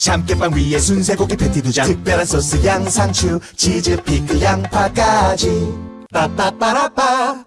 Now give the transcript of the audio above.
참깨빵 위에 순세고기 패티 두장 특별한 소스 양상추 치즈 피클 양파까지. 빠빠빠라빠.